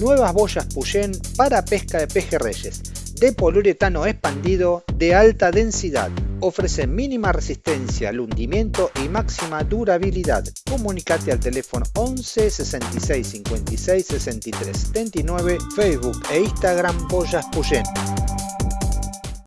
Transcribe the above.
nuevas boyas Puyen para pesca de pejerreyes, de poliuretano expandido de alta densidad. Ofrece mínima resistencia al hundimiento y máxima durabilidad. Comunicate al teléfono 11 66 56 63 79, Facebook e Instagram Boyas Puyen.